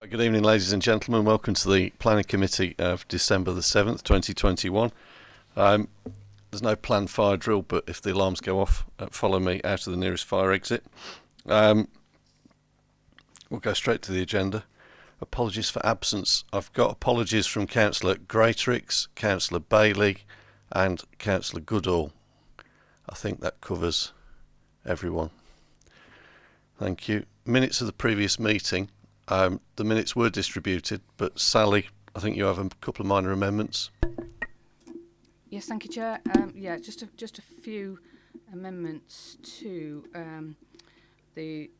Good evening, ladies and gentlemen. Welcome to the Planning Committee of December the 7th, 2021. Um, there's no planned fire drill, but if the alarms go off, uh, follow me out of the nearest fire exit. Um, we'll go straight to the agenda. Apologies for absence. I've got apologies from Councillor Greatrix, Councillor Bailey, and Councillor Goodall. I think that covers everyone. Thank you. Minutes of the previous meeting. Um, the minutes were distributed, but Sally, I think you have a couple of minor amendments. Yes, thank you, Chair. Um, yeah, just a, just a few amendments to um, the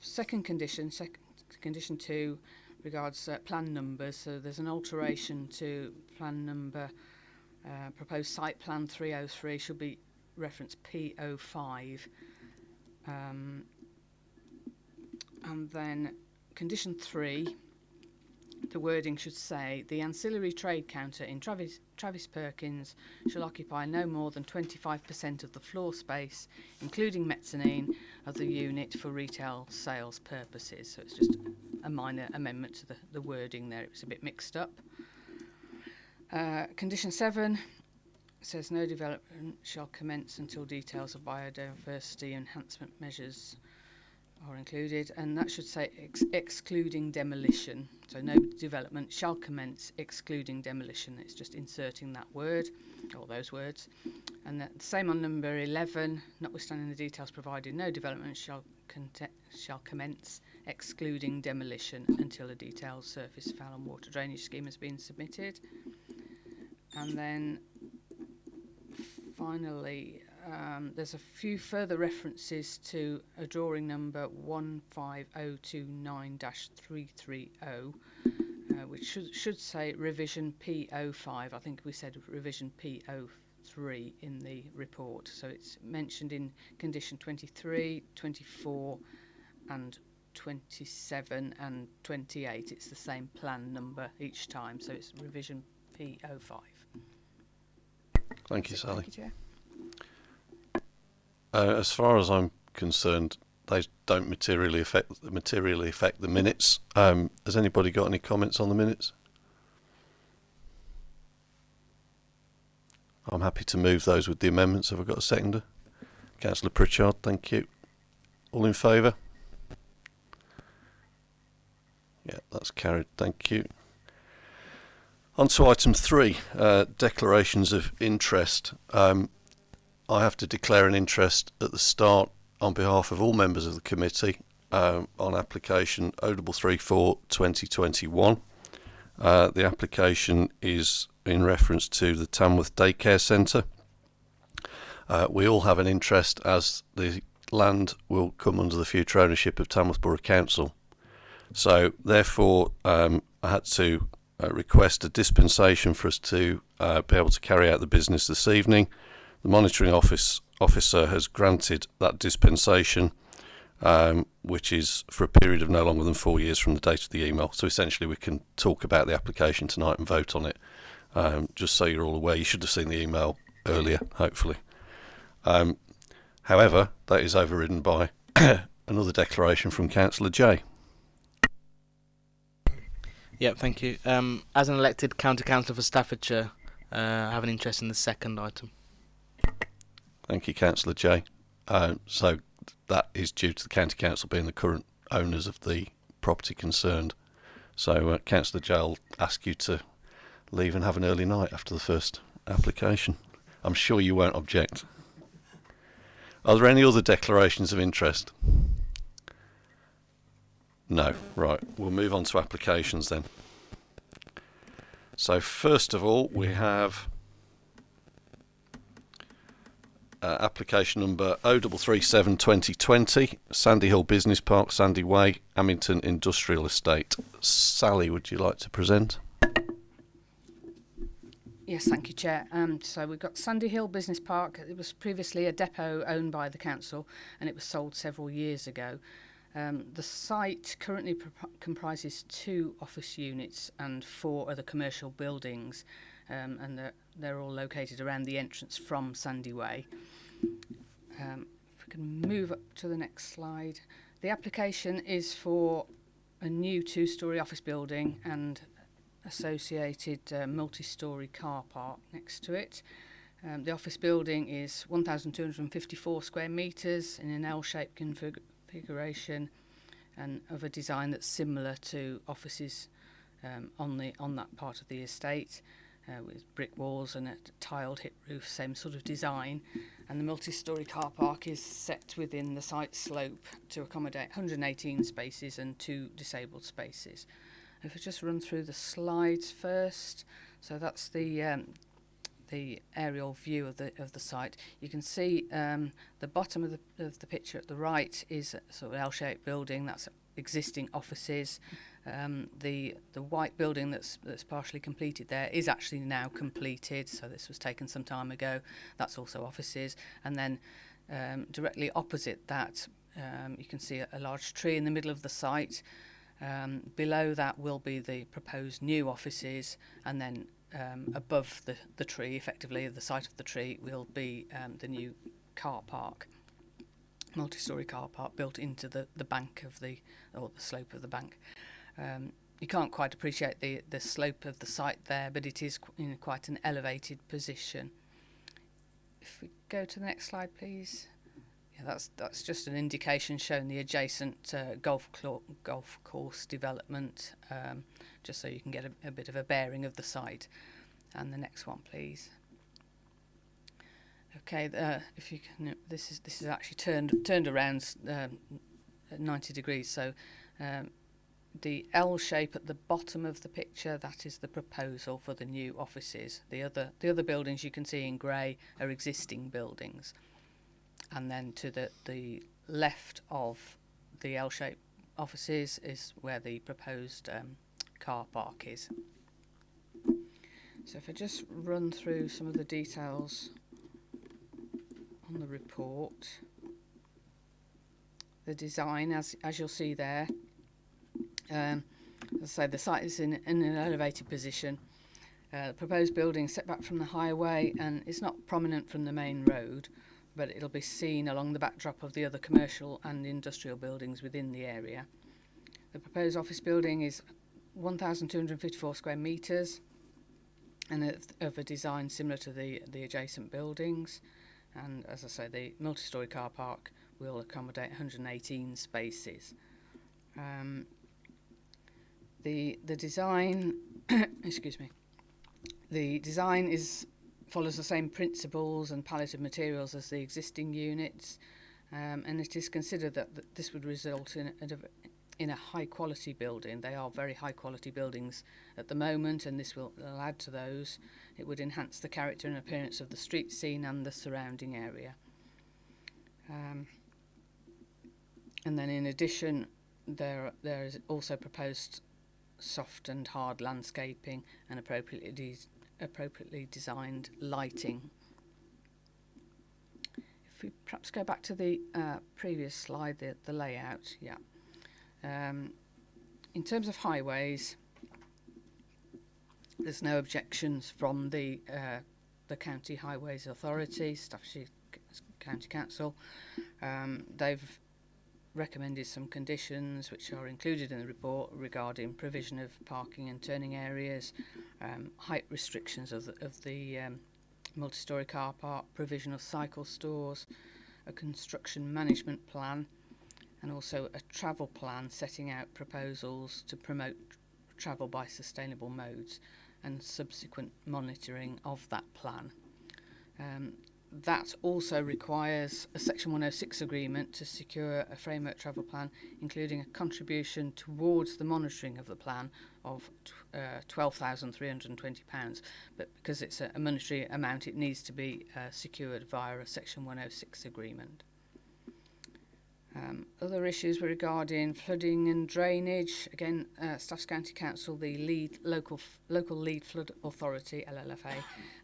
second condition, sec condition two, regards uh, plan numbers. So there's an alteration to plan number, uh, proposed site plan 303 should be reference P05. Um, and then condition three, the wording should say the ancillary trade counter in Travis, Travis Perkins shall occupy no more than 25% of the floor space, including mezzanine, of the unit for retail sales purposes. So it's just a minor amendment to the, the wording there. It was a bit mixed up. Uh, condition seven says no development shall commence until details of biodiversity enhancement measures are included, and that should say ex excluding demolition. So no development shall commence excluding demolition. It's just inserting that word or those words. And that, same on number 11, notwithstanding the details provided, no development shall, shall commence excluding demolition until a detailed surface foul and water drainage scheme has been submitted. And then finally, um, there's a few further references to a drawing number 15029-330, uh, which should, should say revision P05. I think we said revision P03 in the report. So it's mentioned in condition 23, 24 and 27 and 28. It's the same plan number each time. So it's revision P05. Thank you, Sally. Thank you, Chair. Uh, as far as I'm concerned, they don't materially affect materially affect the minutes. Um, has anybody got any comments on the minutes? I'm happy to move those with the amendments. Have I got a seconder? Councillor Pritchard, thank you. All in favour? Yeah, that's carried. Thank you. On to item three, uh, declarations of interest. Um, I have to declare an interest at the start on behalf of all members of the committee um, on application O34 2021. Uh, the application is in reference to the Tamworth Daycare Centre. Uh, we all have an interest as the land will come under the future ownership of Tamworth Borough Council. So therefore um, I had to uh, request a dispensation for us to uh, be able to carry out the business this evening. The monitoring office officer has granted that dispensation, um, which is for a period of no longer than four years from the date of the email. So essentially, we can talk about the application tonight and vote on it. Um, just so you're all aware, you should have seen the email earlier, hopefully. Um, however, that is overridden by another declaration from Councillor Jay. Yeah, thank you. Um, as an elected county councillor for Staffordshire, uh, I have an interest in the second item. Thank you, Councillor Jay. Uh, so that is due to the County Council being the current owners of the property concerned. So uh, Councillor Jay I'll ask you to leave and have an early night after the first application. I'm sure you won't object. Are there any other declarations of interest? No. Right. We'll move on to applications then. So first of all, we have uh, application number 0337 2020, Sandy Hill Business Park, Sandy Way, Amington Industrial Estate. Sally, would you like to present? Yes, thank you, Chair. Um, so we've got Sandy Hill Business Park. It was previously a depot owned by the council and it was sold several years ago. Um, the site currently comprises two office units and four other commercial buildings um, and they're, they're all located around the entrance from Sandy Way. Um, if we can move up to the next slide. The application is for a new two-storey office building and associated uh, multi-storey car park next to it. Um, the office building is 1,254 square metres in an L-shaped config- configuration and of a design that's similar to offices um, on the on that part of the estate, uh, with brick walls and a tiled hip roof, same sort of design. And the multi-storey car park is set within the site slope to accommodate 118 spaces and two disabled spaces. If I just run through the slides first, so that's the um, the aerial view of the of the site. You can see um, the bottom of the of the picture at the right is a sort of L-shaped building. That's existing offices. Um, the the white building that's that's partially completed there is actually now completed. So this was taken some time ago. That's also offices, and then um, directly opposite that, um, you can see a, a large tree in the middle of the site. Um, below that will be the proposed new offices, and then um, above the, the tree, effectively the site of the tree, will be um, the new car park, multi-storey car park built into the, the bank of the or the slope of the bank. Um, you can't quite appreciate the, the slope of the site there, but it is in quite an elevated position. If we go to the next slide, please. Yeah, that's that's just an indication showing the adjacent uh, golf golf course development, um, just so you can get a, a bit of a bearing of the site. And the next one, please. Okay, uh, if you can, this is this is actually turned turned around um, 90 degrees. So um, the L shape at the bottom of the picture that is the proposal for the new offices. The other the other buildings you can see in grey are existing buildings, and then to the the left of the L shape offices is where the proposed um, car park is. So if I just run through some of the details on the report. The design, as as you'll see there, um, as I say, the site is in, in an elevated position. Uh, the proposed building is set back from the highway and it's not prominent from the main road, but it'll be seen along the backdrop of the other commercial and industrial buildings within the area. The proposed office building is 1,254 square metres and of, of a design similar to the, the adjacent buildings. And as I say, the multi-storey car park will accommodate 118 spaces. Um, the the design, excuse me, the design is follows the same principles and palette of materials as the existing units, um, and it is considered that, that this would result in a, in a high quality building. They are very high quality buildings at the moment, and this will, will add to those. It would enhance the character and appearance of the street scene and the surrounding area. Um, and then, in addition, there there is also proposed soft and hard landscaping and appropriately de- appropriately designed lighting. If we perhaps go back to the uh, previous slide, the, the layout, yeah. Um, in terms of highways, there's no objections from the uh, the County Highways Authority, Staffordshire County Council. Um, they've recommended some conditions which are included in the report regarding provision of parking and turning areas, um, height restrictions of the, of the um, multi-storey car park, provision of cycle stores, a construction management plan and also a travel plan setting out proposals to promote travel by sustainable modes and subsequent monitoring of that plan. Um, that also requires a Section 106 agreement to secure a framework travel plan, including a contribution towards the monitoring of the plan of uh, £12,320. But because it's a, a monetary amount, it needs to be uh, secured via a Section 106 agreement. Um, other issues were regarding flooding and drainage. Again, uh, Staffs County Council, the lead local local lead flood authority (LLFA)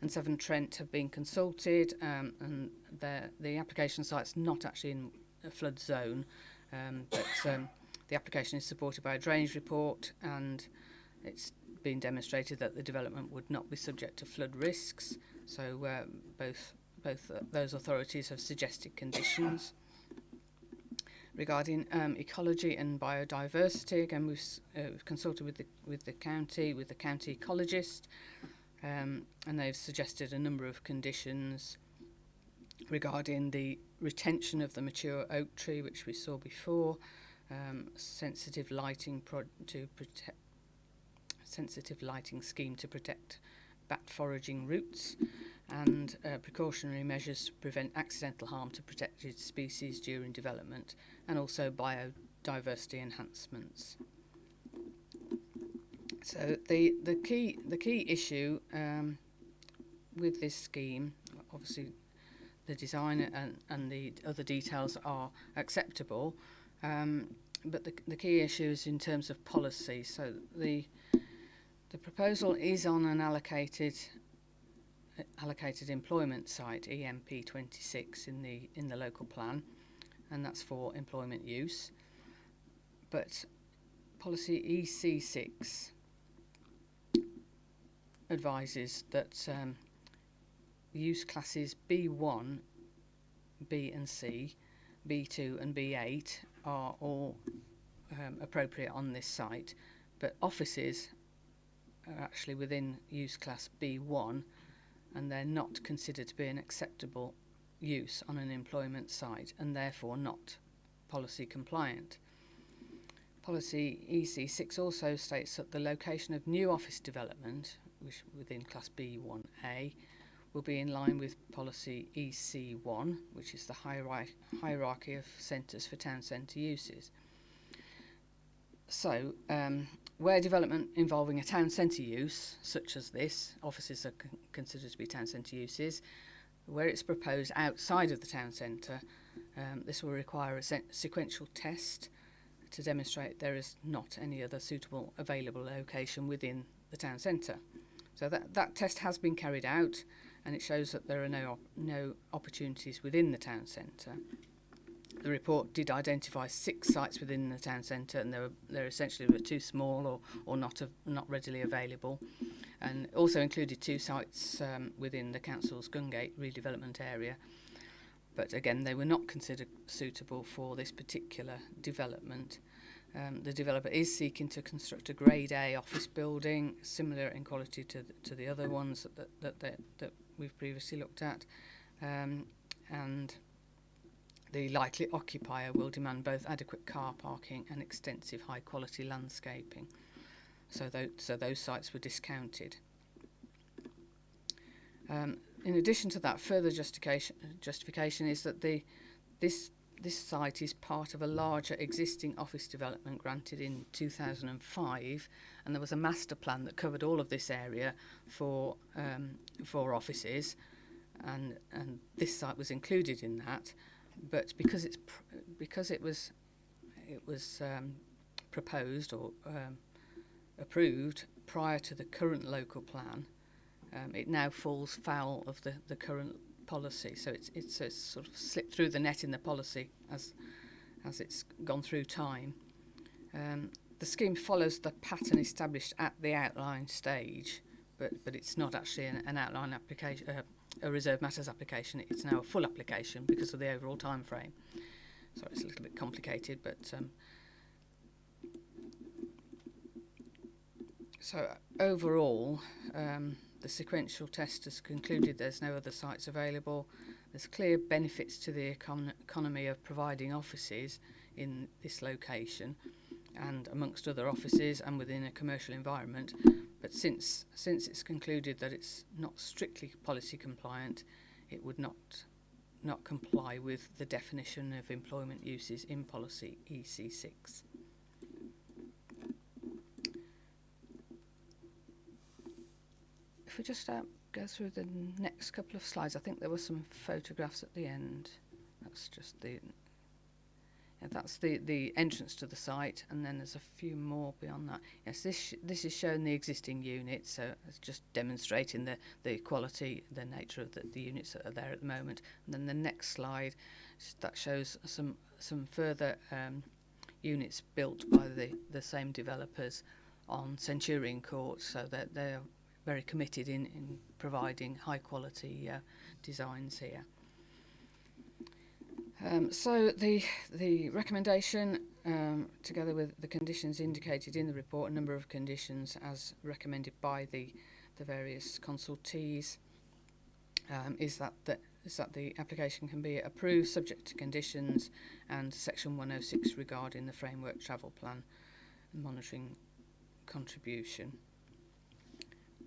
and Severn Trent have been consulted, um, and the application site's not actually in a flood zone, um, but um, the application is supported by a drainage report, and it's been demonstrated that the development would not be subject to flood risks. So uh, both both uh, those authorities have suggested conditions. Regarding um, ecology and biodiversity. Again, we've, uh, we've consulted with the with the county, with the county ecologist, um, and they've suggested a number of conditions regarding the retention of the mature oak tree, which we saw before, um, sensitive lighting to protect sensitive lighting scheme to protect bat foraging routes and uh, precautionary measures to prevent accidental harm to protected species during development and also biodiversity enhancements. So the, the key the key issue um, with this scheme, obviously, the design and, and the other details are acceptable, um, but the, the key issue is in terms of policy. So the the proposal is on an allocated allocated employment site EMP 26 in the in the local plan, and that's for employment use. But policy EC6 advises that um, use classes B1, B and C, B2 and B8 are all um, appropriate on this site, but offices are actually within use class B1 and they're not considered to be an acceptable use on an employment site and therefore not policy compliant. Policy EC6 also states that the location of new office development, which within class B1A, will be in line with policy EC1, which is the hierarchy, hierarchy of centres for town centre uses. So, um, where development involving a town centre use, such as this, offices are con- considered to be town centre uses, where it's proposed outside of the town centre, um, this will require a se sequential test to demonstrate there is not any other suitable available location within the town centre. So that, that test has been carried out and it shows that there are no, op no opportunities within the town centre. The report did identify six sites within the town centre and they were, they're essentially were too small or, or not, not readily available. And also included two sites um, within the council's Gungate redevelopment area. But again, they were not considered suitable for this particular development. Um, the developer is seeking to construct a Grade A office building, similar in quality to the, to the other ones that that, that, that, we've previously looked at, um, and the likely occupier will demand both adequate car parking and extensive high quality landscaping. So, tho- so those sites were discounted. Um, in addition to that, further justification, justification is that the, this, this site is part of a larger existing office development granted in 2005, and there was a master plan that covered all of this area for, um, for offices, and, and this site was included in that but because it's because it was it was um, proposed or um, approved prior to the current local plan, um, it now falls foul of the, the current policy. So it's, it's, it's sort of slipped through the net in the policy as, as it's gone through time. Um, the scheme follows the pattern established at the outline stage, but, but it's not actually an, an outline application, uh, a reserve matters application. It's now a full application because of the overall time frame. Sorry, it's a little bit complicated, but um, so overall, um, the sequential test has concluded there's no other sites available. There's clear benefits to the econ- economy of providing offices in this location and amongst other offices and within a commercial environment. But since since it's concluded that it's not strictly policy compliant, it would not not comply with the definition of employment uses in policy EC6. If we just uh, go through the next couple of slides, I think there were some photographs at the end. That's just the yeah, that's the, the entrance to the site, and then there's a few more beyond that. Yes, this this is showing the existing units, so it's just demonstrating the, the quality, the nature of the, the units that are there at the moment. And then the next slide, that shows some some further um, units built by the, the same developers on Centurion Court, so that they're very committed in, in providing high quality uh, designs here. Um, so the the recommendation, um, together with the conditions indicated in the report, a number of conditions as recommended by the the various consultees, um, is that the is that the application can be approved subject to conditions and section 106 regarding the framework travel plan monitoring contribution.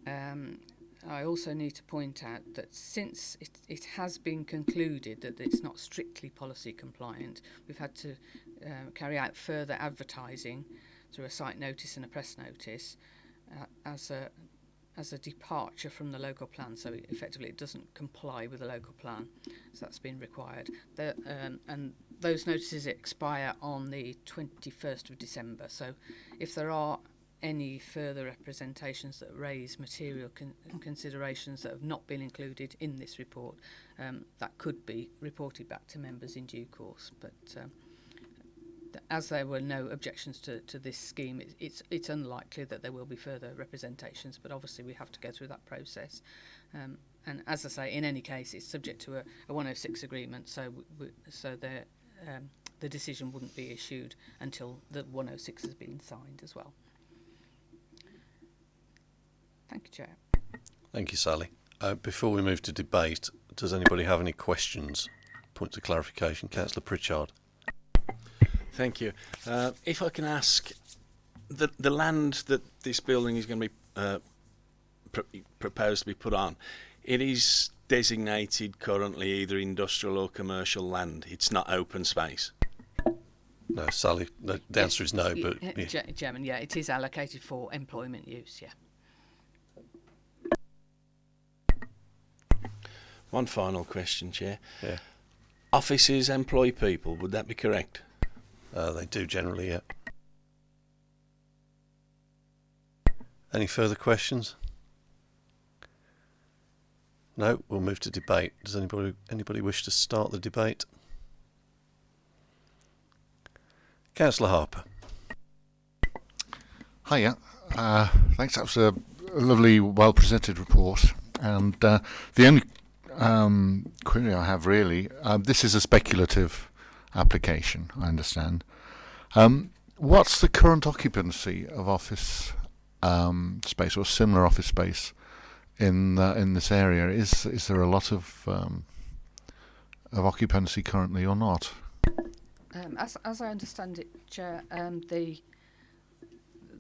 Um, I also need to point out that since it, it has been concluded that it's not strictly policy compliant, we've had to uh, carry out further advertising through a site notice and a press notice uh, as a as a departure from the local plan, so effectively it doesn't comply with the local plan, so that's been required. The, um, and those notices expire on the 21st of December, so if there are any further representations that raise material con considerations that have not been included in this report, um, that could be reported back to members in due course. But um, as there were no objections to, to this scheme, it, it's, it's unlikely that there will be further representations, but obviously we have to go through that process. Um, and as I say, in any case, it's subject to a, a 106 agreement, so so the, um, the decision wouldn't be issued until the 106 has been signed as well. Thank you, Chair. Thank you, Sally. Uh, before we move to debate, does anybody have any questions? Points of clarification, Councillor Pritchard. Thank you. Uh, if I can ask, the the land that this building is going to be uh, pr proposed to be put on, it is designated currently either industrial or commercial land. It's not open space. No, Sally. No, the answer is no, but yeah. Chairman, yeah, it is allocated for employment use. Yeah. One final question, Chair. Yeah. Offices employ people, would that be correct? Uh, they do generally, yeah. Any further questions? No, we'll move to debate. Does anybody anybody wish to start the debate? Councillor Harper. Hiya. Uh, thanks. That was a lovely, well presented report. And uh, the only um, query I have really, uh, this is a speculative application, I understand. Um, what's the current occupancy of office um, space or similar office space in uh, in this area? Is is there a lot of um, of occupancy currently or not? Um, as as I understand it, Chair, the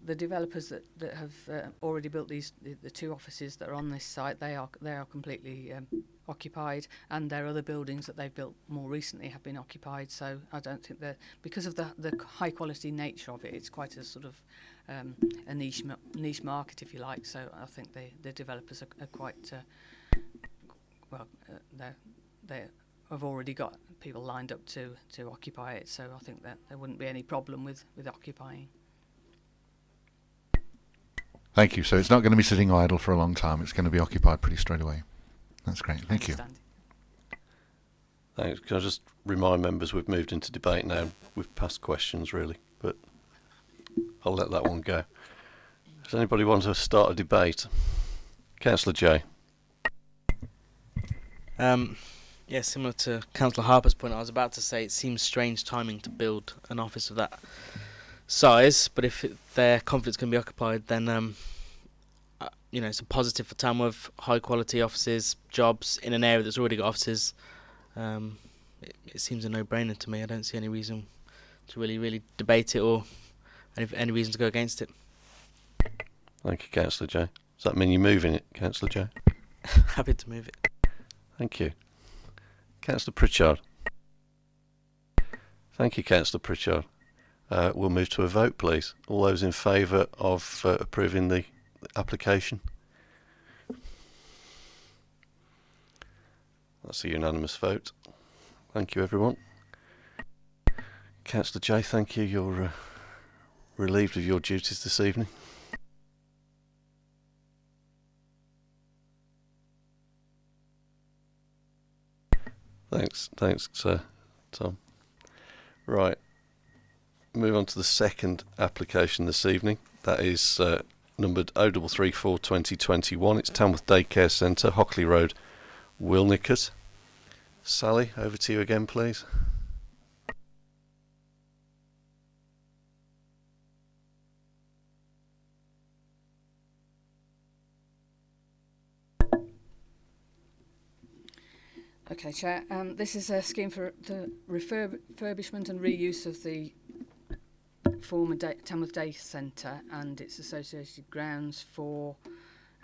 the developers that, that have uh, already built these the, the two offices that are on this site they are they are completely um, occupied and their other buildings that they've built more recently have been occupied so I don't think that because of the the high quality nature of it it's quite a sort of um, a niche niche market if you like so I think the the developers are, are quite uh, well uh, they they have already got people lined up to to occupy it so I think that there wouldn't be any problem with with occupying Thank you. So it's not going to be sitting idle for a long time. It's going to be occupied pretty straight away. That's great. Thank you. Thanks. Can I just remind members we've moved into debate now. We've passed questions really, but I'll let that one go. Does anybody want to start a debate? Councillor Jay. Um, yeah, similar to Councillor Harper's point, I was about to say it seems strange timing to build an office of that size, but if it, their confidence can be occupied, then um, you know it's a positive for Tamworth. High quality offices, jobs in an area that's already got offices. Um, it, it, seems a no-brainer to me. I don't see any reason to really, really debate it or any, any reason to go against it. Thank you, Councillor Jay. Does that mean you're moving it, Councillor Jay? Happy to move it. Thank you. Councillor Pritchard. Thank you, Councillor Pritchard. Uh, we'll move to a vote, please. All those in favour of uh, approving the application? That's a unanimous vote. Thank you, everyone. Councillor Jay, thank you. You're uh, relieved of your duties this evening. Thanks, thanks, sir, Tom. Right move on to the second application this evening. That is uh, numbered 0334 2021. It's Tamworth Daycare Centre, Hockley Road, Wilnecote. Sally, over to you again, please. Okay, Chair. Um, this is a scheme for the refurbishment and reuse of the former da Tamworth Day Centre and its associated grounds for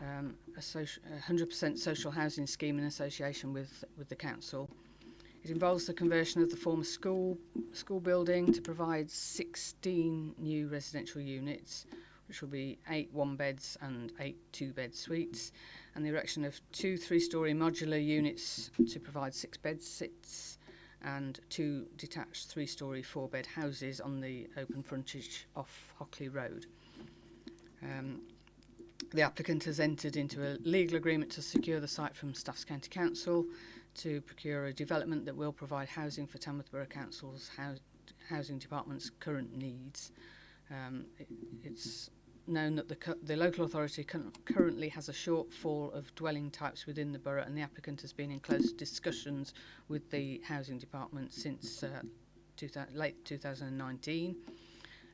um, a 100% social housing scheme in association with, with the council. It involves the conversion of the former school, school building to provide 16 new residential units, which will be eight one-beds and eight two-bed suites, and the erection of two three story modular units to provide six bed sits, and two detached three-storey four-bed houses on the open frontage off Hockley Road. Um, the applicant has entered into a legal agreement to secure the site from Staffs County Council to procure a development that will provide housing for Tamworth Borough Council's housing department's current needs. Um, it, it's known that the, the local authority currently has a shortfall of dwelling types within the borough and the applicant has been in close discussions with the housing department since uh, two late 2019.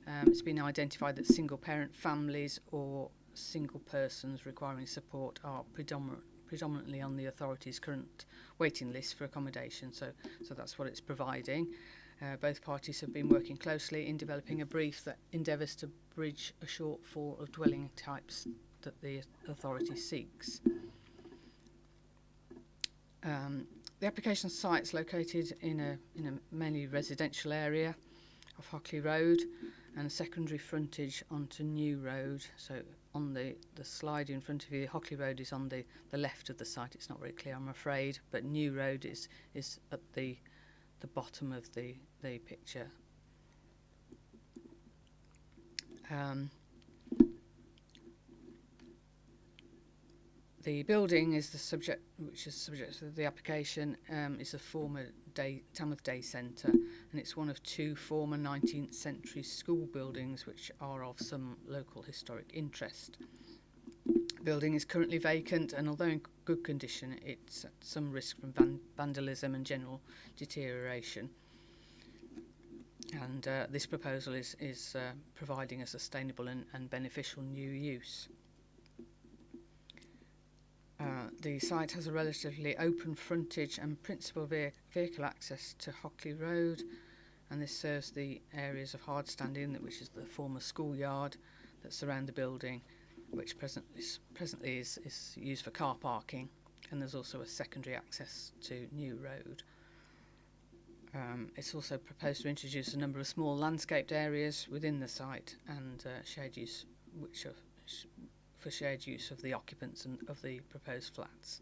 Um, it's been identified that single parent families or single persons requiring support are predominant, predominantly on the authority's current waiting list for accommodation so so that's what it's providing Uh, both parties have been working closely in developing a brief that endeavours to bridge a shortfall of dwelling types that the authority seeks. Um, the application site is located in a, in a mainly residential area of Hockley Road and a secondary frontage onto New Road. So on the, the slide in front of you, Hockley Road is on the, the left of the site. It's not very clear, I'm afraid, but New Road is, is at the, the bottom of the, the picture. Um, the building is the subject, which is subject of the application, um, is a former day, Tamworth Day Centre, and it's one of two former 19th century school buildings which are of some local historic interest. The building is currently vacant, and although in good condition, it's at some risk from van- vandalism and general deterioration. And uh, this proposal is, is uh, providing a sustainable and, and beneficial new use. Uh, the site has a relatively open frontage and principal ve- vehicle access to Hockley Road, and this serves the areas of hard standing, which is the former schoolyard that surround the building, which present is, presently is, is used for car parking, and there's also a secondary access to New Road. Um, it's also proposed to introduce a number of small landscaped areas within the site and uh, shared use, which are sh- for shared use of the occupants and of the proposed flats.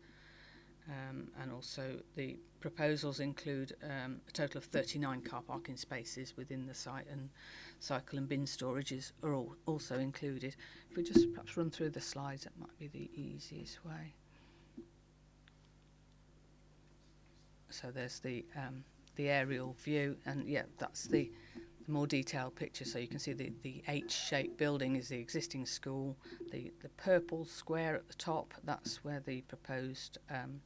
Um, and also the proposals include um, a total of 39 car parking spaces within the site and cycle and bin storages are all also included. If we just perhaps run through the slides, that might be the easiest way. So there's the um, the aerial view, and yeah, that's the, more detailed picture. So you can see the, the H-shaped building is the existing school. The the purple square at the top, that's where the proposed um,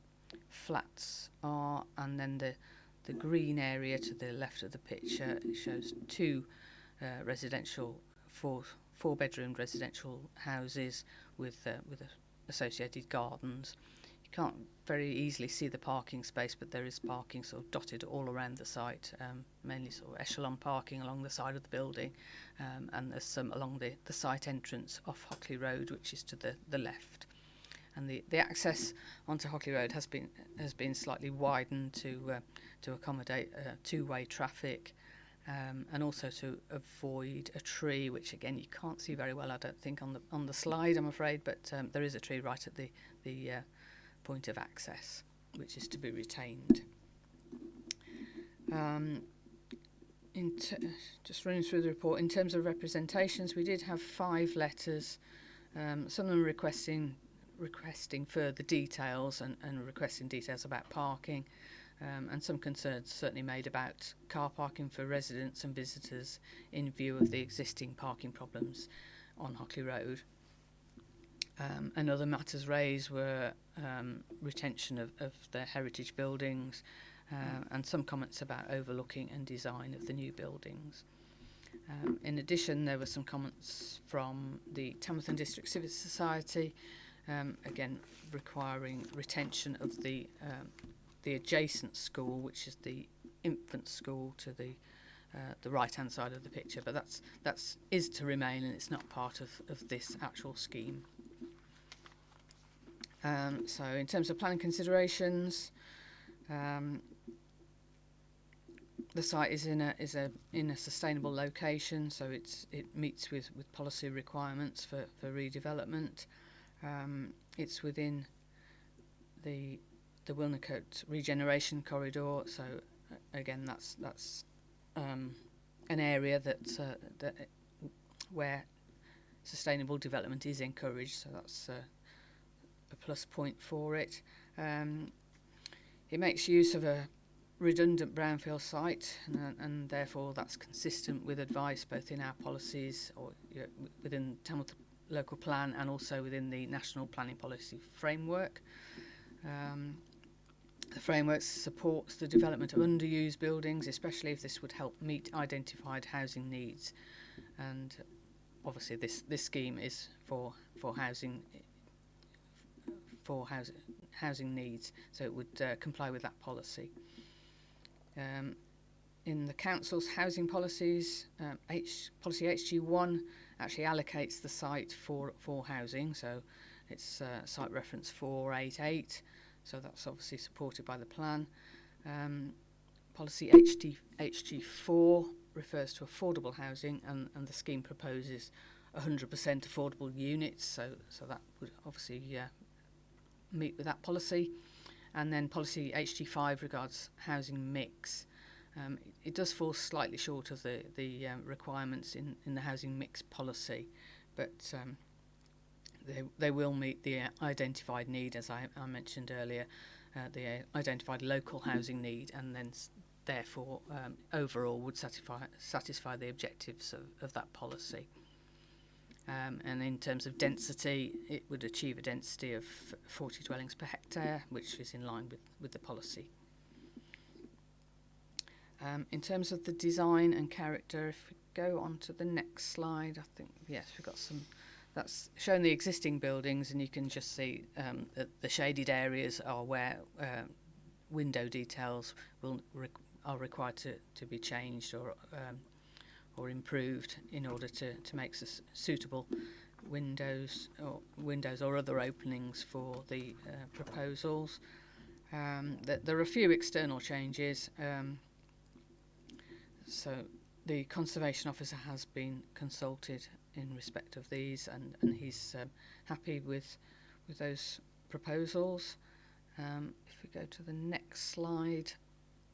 flats are, and then the the green area to the left of the picture shows two uh, residential four four bedroom residential houses with uh, with associated gardens. You can't very easily see the parking space, but there is parking sort of dotted all around the site, um, mainly sort of echelon parking along the side of the building, um, and there's some along the, the site entrance off Hockley Road, which is to the, the left. And the, the access onto Hockley Road has been has been slightly widened to uh, to accommodate uh, two-way traffic, um, and also to avoid a tree, which again you can't see very well, I don't think, on the on the slide, I'm afraid, but um, there is a tree right at the the uh, point of access, which is to be retained. Um, in just running through the report, in terms of representations, we did have five letters, um, some of them requesting requesting further details and, and requesting details about parking, um, and some concerns certainly made about car parking for residents and visitors in view of the existing parking problems on Hockley Road. Um, and other matters raised were um, retention of, of the heritage buildings uh, and some comments about overlooking and design of the new buildings. Um, in addition, there were some comments from the Tamworth and District Civic Society, um, again requiring retention of the um, the adjacent school, which is the infant school to the uh, the right hand side of the picture, but that's that's is to remain and it's not part of, of this actual scheme. Um, so in terms of planning considerations, um, the site is in a is a in a sustainable location, so it's it meets with, with policy requirements for, for redevelopment. Um, it's within the the Wilnecote regeneration corridor, so uh, again that's that's um, an area that uh, that where sustainable development is encouraged. So that's uh, a plus point for it. Um, it makes use of a redundant brownfield site, and, and therefore that's consistent with advice both in our policies or you know, within Tamworth local plan and also within the national planning policy framework. Um, the framework supports the development of underused buildings, especially if this would help meet identified housing needs. And obviously, this, this scheme is for for housing for housing housing needs, so it would uh, comply with that policy. Um, in the council's housing policies, um, H, policy HG1 actually allocates the site for, for housing. So it's uh, site reference 488. So that's obviously supported by the plan. Um, policy HD HG4 refers to affordable housing and, and the scheme proposes 100% affordable units. So, so that would obviously uh, meet with that policy. And then policy HG5 regards housing mix. Um, it, it does fall slightly short of the, the um, requirements in, in the housing mix policy, but um, they, they will meet the identified need, as I, I mentioned earlier, uh, the identified local housing need, and then therefore um, overall would satisfy satisfy the objectives of, of that policy. Um, and in terms of density, it would achieve a density of 40 dwellings per hectare, which is in line with, with the policy. Um, in terms of the design and character, if we go on to the next slide, I think, yes, we've got some that's shown the existing buildings, and you can just see um, that the shaded areas are where uh, window details will re are required to, to be changed or um, or improved in order to, to make suitable windows or windows or other openings for the uh, proposals. Um, that there are a few external changes. Um, so the conservation officer has been consulted in respect of these, and, and he's um, happy with with those proposals. Um, if we go to the next slide,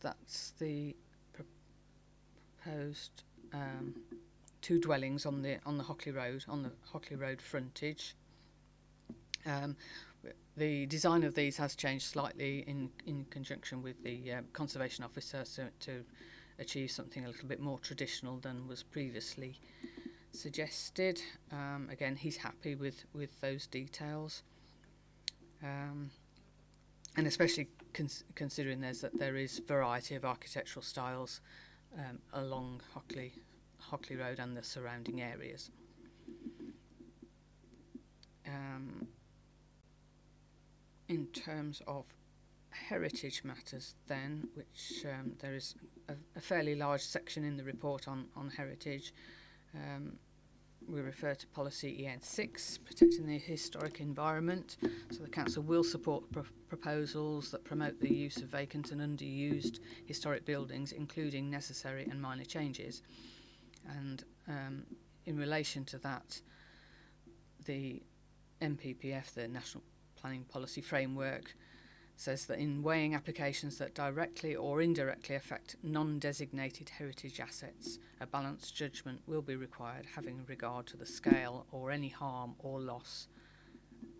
that's the proposed um, two dwellings on the on the Hockley Road on the Hockley Road frontage. Um, the design of these has changed slightly in in conjunction with the uh, conservation officer so to achieve something a little bit more traditional than was previously suggested. Um, again, he's happy with, with those details. Um, and especially cons considering there's that there is variety of architectural styles um, along Hockley, Hockley Road and the surrounding areas. Um, in terms of heritage matters then, which um, there is a, a fairly large section in the report on, on heritage, um, we refer to policy EN6, protecting the historic environment. So the council will support pr proposals that promote the use of vacant and underused historic buildings, including necessary and minor changes. And um, in relation to that, the NPPF, the National Planning Policy Framework, says that in weighing applications that directly or indirectly affect non-designated heritage assets, a balanced judgment will be required having regard to the scale or any harm or loss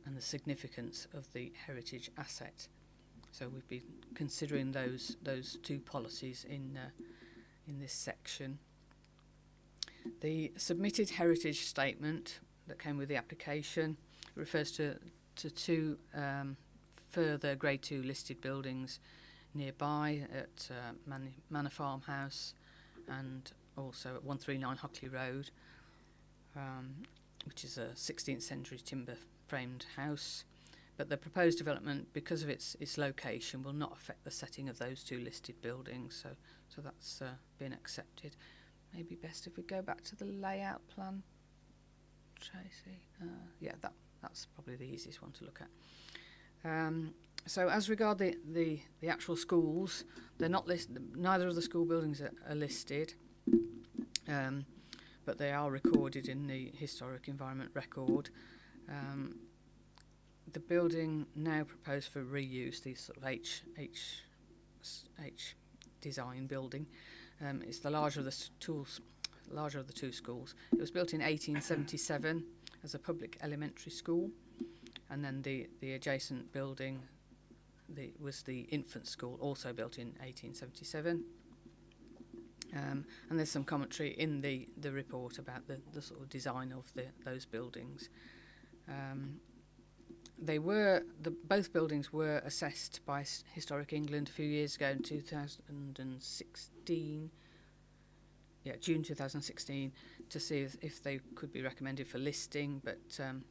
and the significance of the heritage asset. So we've been considering those those two policies in uh, in this section. The submitted heritage statement that came with the application refers to to two um, further Grade 2 listed buildings nearby at uh, Man Manor Farmhouse and also at 139 Hockley Road, um, which is a 16th century timber framed house. but the proposed development, because of its its location, will not affect the setting of those two listed buildings. So so that's uh, been accepted. Maybe best if we go back to the layout plan, Tracy. Uh, yeah, that that's probably the easiest one to look at. Um, so as regard the, the, the actual schools, they're not listed. Neither of the school buildings are, are listed, um, but they are recorded in the historic environment record. Um, the building now proposed for reuse, the sort of H H H design building, um, it's the larger of the tools, larger of the two schools. It was built in 1877 as a public elementary school, and then the the adjacent building the, was the infant school, also built in 1877. Um, and there's some commentary in the, the report about the, the sort of design of the, those buildings. Um, they were the both buildings were assessed by S- Historic England a few years ago in 2016. Yeah, June 2016 to see if, if they could be recommended for listing, but um,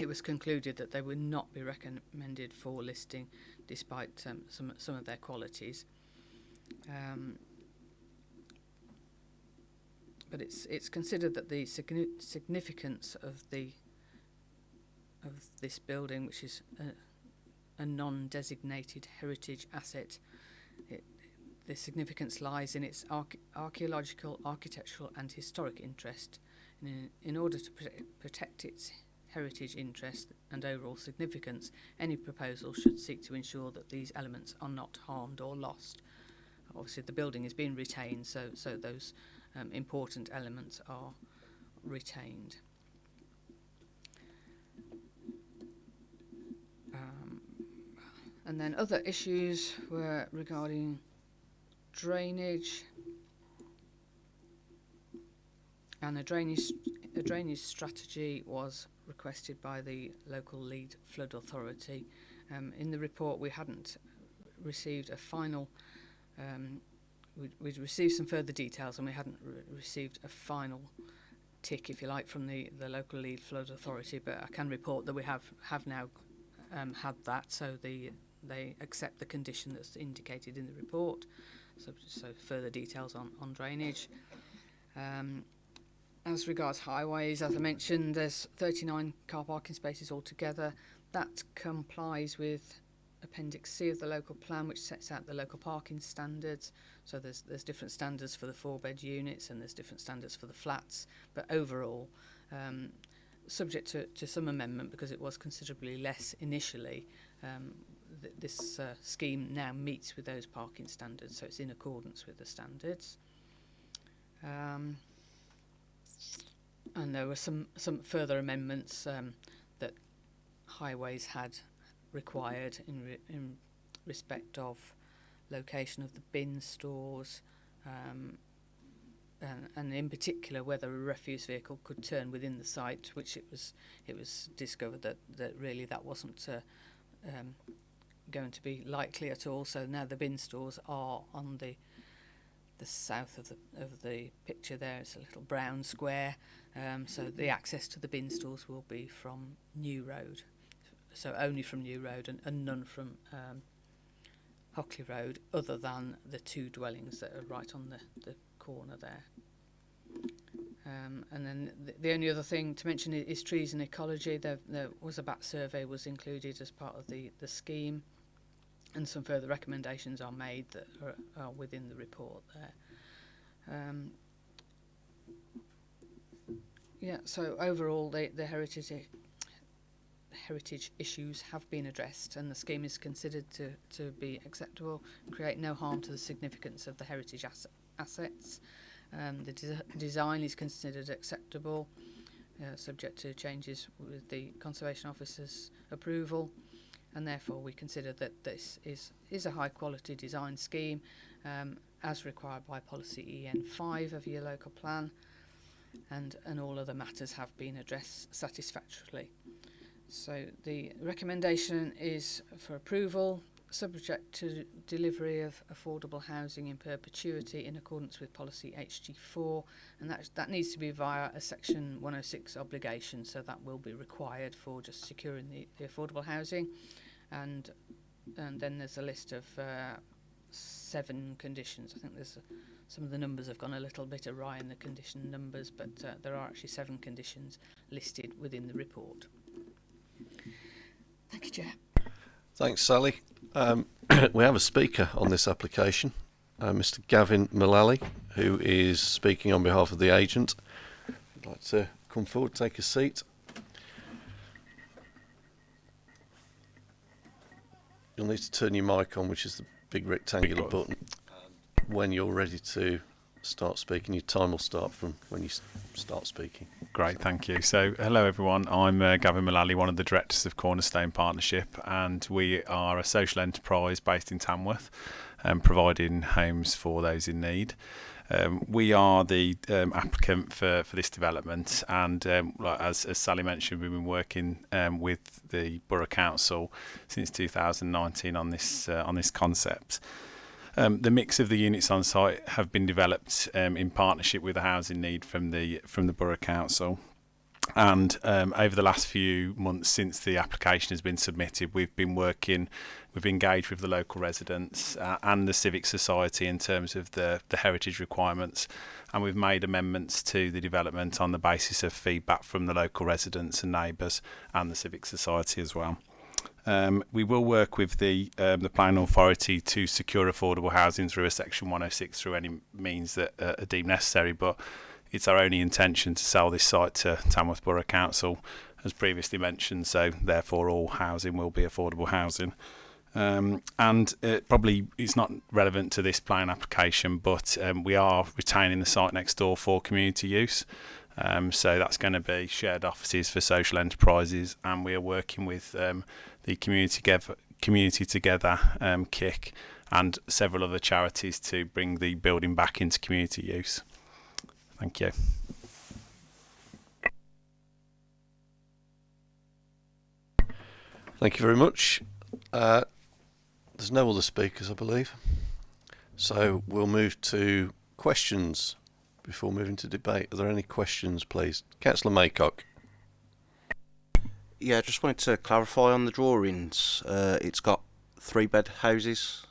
it was concluded that they would not be recommended for listing, despite um, some some of their qualities. Um, but it's it's considered that the signi- significance of the of this building, which is a, a non-designated heritage asset, it, the significance lies in its arch- archaeological, architectural, and historic interest. And in, in order to prote- protect its heritage interest and overall significance, any proposal should seek to ensure that these elements are not harmed or lost. Obviously, the building is being retained, so so those um, important elements are retained. Um, and then other issues were regarding drainage and drainage a drainage strategy was requested by the local lead flood authority. Um, in the report, we hadn't received a final. Um, we'd, we'd received some further details, and we hadn't re- received a final tick, if you like, from the, the local lead flood authority. But I can report that we have have now um, had that, so the they accept the condition that's indicated in the report. So, so further details on, on drainage. Um, as regards highways, as I mentioned, there's 39 car parking spaces altogether. That complies with Appendix C of the local plan, which sets out the local parking standards. So there's there's different standards for the four bed units and there's different standards for the flats. But overall, um, subject to, to some amendment because it was considerably less initially, um, th- this uh, scheme now meets with those parking standards, so it's in accordance with the standards. Um, and there were some, some further amendments um, that highways had required in, re- in respect of location of the bin stores, um, and, and in particular whether a refuse vehicle could turn within the site, which it was it was discovered that, that really that wasn't uh, um, going to be likely at all. So now the bin stores are on the the south of the of the picture there. It's a little brown square. Um, so the access to the bin stores will be from New Road. So only from New Road and, and none from um, Hockley Road, other than the two dwellings that are right on the, the corner there. Um, and then the, the only other thing to mention is, is trees and ecology. There, there was a bat survey was included as part of the, the scheme, and some further recommendations are made that are, are within the report there. Um, Yeah, so overall the, the heritage heritage issues have been addressed and the scheme is considered to, to be acceptable and create no harm to the significance of the heritage asset, assets. Um, the de design is considered acceptable, uh, subject to changes with the Conservation Officer's approval and therefore we consider that this is, is a high quality design scheme um, as required by policy EN5 of your local plan and and all other matters have been addressed satisfactorily. So the recommendation is for approval, subject to delivery of affordable housing in perpetuity in accordance with policy HG4, and that that needs to be via a Section 106 obligation, so that will be required for just securing the, the affordable housing, and and then there's a list of uh, seven conditions. I think there's a, some of the numbers have gone a little bit awry in the condition numbers, but uh, there are actually seven conditions listed within the report. Thank you, Chair. Thanks, Sally. Um, we have a speaker on this application, uh, Mr. Gavin Mullally, who is speaking on behalf of the agent. I'd like to come forward, take a seat. You'll need to turn your mic on, which is the big rectangular button. When you're ready to start speaking, your time will start from when you start speaking. Great, thank you. So, hello everyone. I'm uh, Gavin Mullally, one of the directors of Cornerstone Partnership, and we are a social enterprise based in Tamworth, um, providing homes for those in need. Um, we are the um, applicant for, for this development, and um, as, as Sally mentioned, we've been working um, with the Borough Council since 2019 on this uh, on this concept. Um, the mix of the units on site have been developed um, in partnership with the housing need from the from the borough council. And um, over the last few months since the application has been submitted, we've been working, we've engaged with the local residents uh, and the civic society in terms of the, the heritage requirements. And we've made amendments to the development on the basis of feedback from the local residents and neighbours and the civic society as well. Um, we will work with the um, the planning authority to secure affordable housing through a section 106 through any means that uh, are deemed necessary. But it's our only intention to sell this site to Tamworth Borough Council, as previously mentioned. So therefore, all housing will be affordable housing. Um, and probably it's not relevant to this plan application, but um, we are retaining the site next door for community use. Um, so that's going to be shared offices for social enterprises, and we are working with um, the community together, community together, um, KIC, and several other charities to bring the building back into community use. Thank you. Thank you very much. Uh, there's no other speakers, I believe. So we'll move to questions before moving to debate. Are there any questions, please? Councillor Maycock. Yeah, I just wanted to clarify on the drawings. Uh, it's got three bed houses.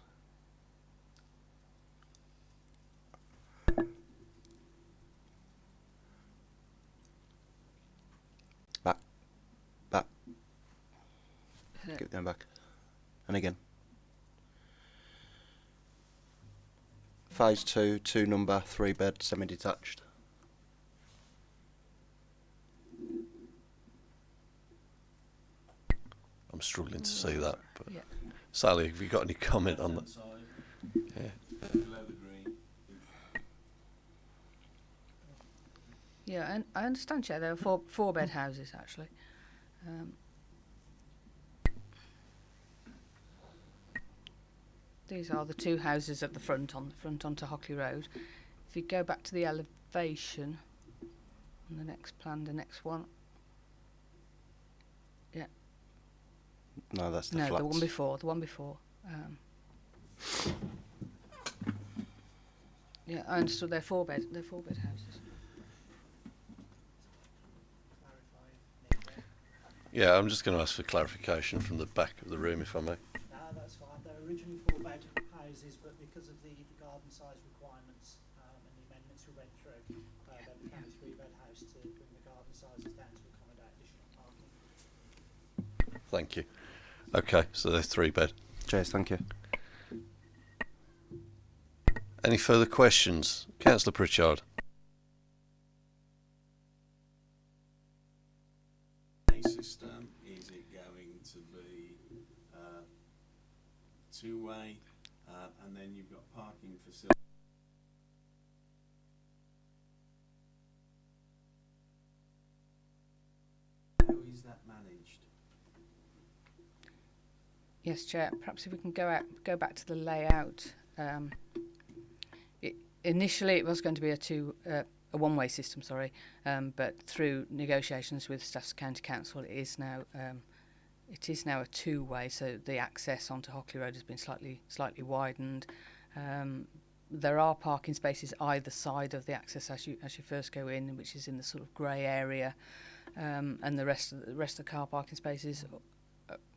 Back, back. Keep going back, and again. Phase two, two number, three bed, semi-detached. I'm struggling to see that. But Yeah. Sally, have you got any comment on that? Yeah. Yeah, and I understand, Chair. There are four four bed houses actually. Um, these are the two houses at the front on the front onto Hockley Road. If you go back to the elevation on the next plan, the next one. No, that's the no, flats. the one before. The one before. Um, yeah, I understood. They're four bed. They're four bed houses. Yeah, I'm just going to ask for clarification from the back of the room, if I may. No, that's fine. They were originally four bed houses, but because of the, the garden size requirements um, and the amendments we went through, uh, they became a three bed house to bring the garden sizes down to accommodate additional parking. Thank you. Okay, so they're three bed. Cheers, thank you. Any further questions? Councillor Pritchard. system? Is it going to be uh, two-way, uh, and then you've got parking facilities? How is that managed? Yes, Chair. Perhaps if we can go out, go back to the layout. Um, it, initially, it was going to be a two, uh, a one-way system. Sorry, um, but through negotiations with Staffs County Council, it is now um, it is now a two-way, so the access onto Hockley Road has been slightly slightly widened. Um, there are parking spaces either side of the access as you as you first go in, which is in the sort of grey area, um, and the rest of the rest of the car parking spaces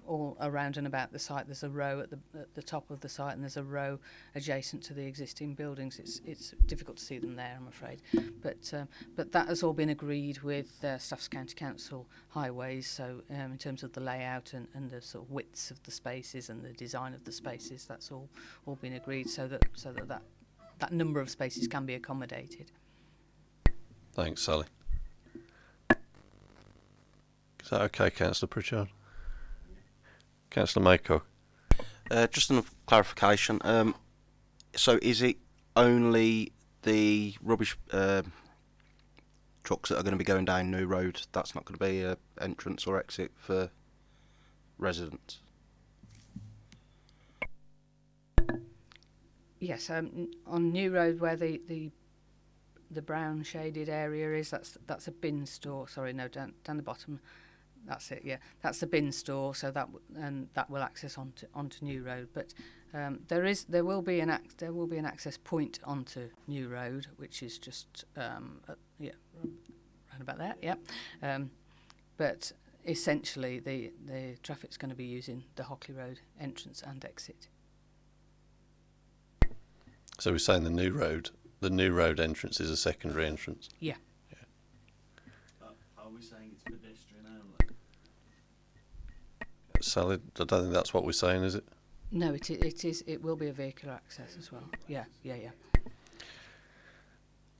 all around and about the site. There's a row at the at the top of the site, and there's a row adjacent to the existing buildings. It's it's difficult to see them there, I'm afraid, but um, but that has all been agreed with uh, Staffs County Council Highways. So um, in terms of the layout and, and the sort of widths of the spaces and the design of the spaces, that's all all been agreed. So that so that that, that number of spaces can be accommodated. Thanks, Sally. Is that okay, Councillor Pritchard? Councillor Maycock? Uh, just a clarification. Um, so is it only the rubbish uh, trucks that are going to be going down New Road? That's not going to be an entrance or exit for residents. Yes, um, on New Road where the, the the brown shaded area is, that's that's a bin store. Sorry, no, down down the bottom. That's it. Yeah, that's the bin store. So that w- and that will access onto onto New Road. But um, there is there will be an ac- there will be an access point onto New Road, which is just um, uh, yeah, round about there. Yeah, um, but essentially the the traffic's going to be using the Hockley Road entrance and exit. So we're saying the new road, the new road entrance is a secondary entrance. Yeah. Are we saying it's pedestrian only? Sally, I don't think that's what we're saying, is it? No, it, it is. It will be a vehicular access as well. Yeah, yeah, yeah.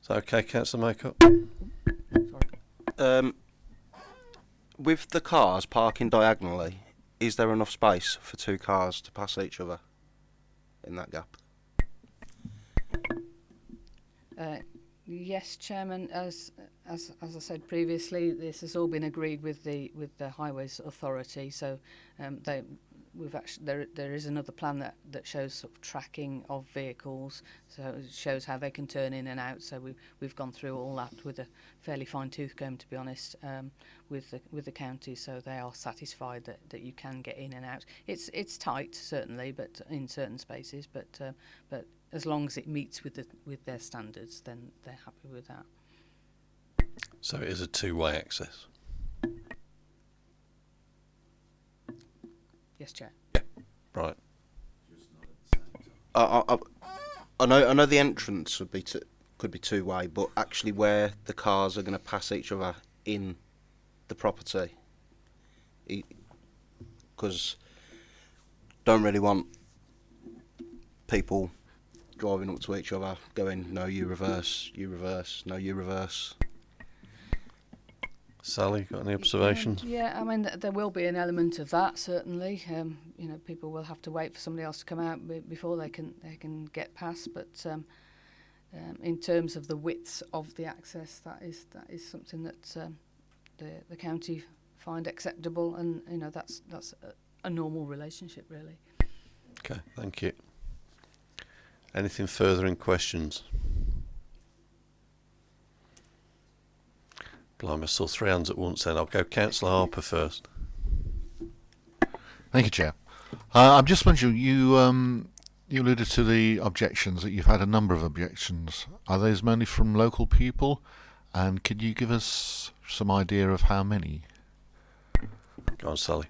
Is that okay, Councillor Maycock? Sorry. Um, with the cars parking diagonally, is there enough space for two cars to pass each other in that gap? Uh, Yes, Chairman. As as as I said previously, this has all been agreed with the with the Highways Authority. So, um, they we've actually there there is another plan that that shows sort of tracking of vehicles. So it shows how they can turn in and out. So we we've gone through all that with a fairly fine tooth comb, to be honest, um, with the with the county. So they are satisfied that that you can get in and out. It's it's tight certainly, but in certain spaces, but uh, but as long as it meets with the with their standards, then they're happy with that. So it is a two-way access. Yes, Chair. Yeah. Right. Just not at the same time. I, I, I- I know I know the entrance would be t- could be two way, but actually where the cars are going to pass each other in the property, because don't really want people driving up to each other going no you reverse you reverse no you reverse. Sally, got any observations? Yeah, yeah, I mean, th- there will be an element of that certainly. Um, you know, people will have to wait for somebody else to come out b- before they can they can get past. But um, um, in terms of the widths of the access, that is that is something that um, the the county find acceptable, and you know that's that's a, a normal relationship really. Okay, thank you. Anything further in questions? Blimey, I saw three hands at once then. I'll go Councillor Harper first. Thank you, Chair. Uh, I'm just wondering, you um, you alluded to the objections that you've had a number of objections. Are those mainly from local people? And could you give us some idea of how many? Go on, Sally.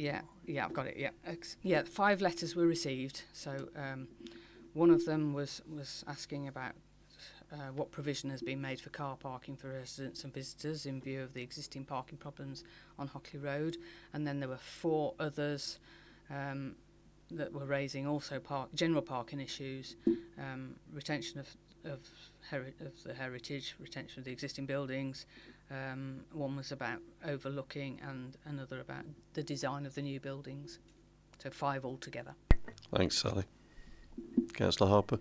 Yeah, yeah, I've got it. Yeah, yeah. Five letters were received. So um, one of them was was asking about uh, what provision has been made for car parking for residents and visitors in view of the existing parking problems on Hockley Road, and then there were four others um, that were raising also park general parking issues, um, retention of of, of the heritage, retention of the existing buildings, um, one was about overlooking and another about the design of the new buildings. So five altogether. Thanks, Sally. Councillor Harper.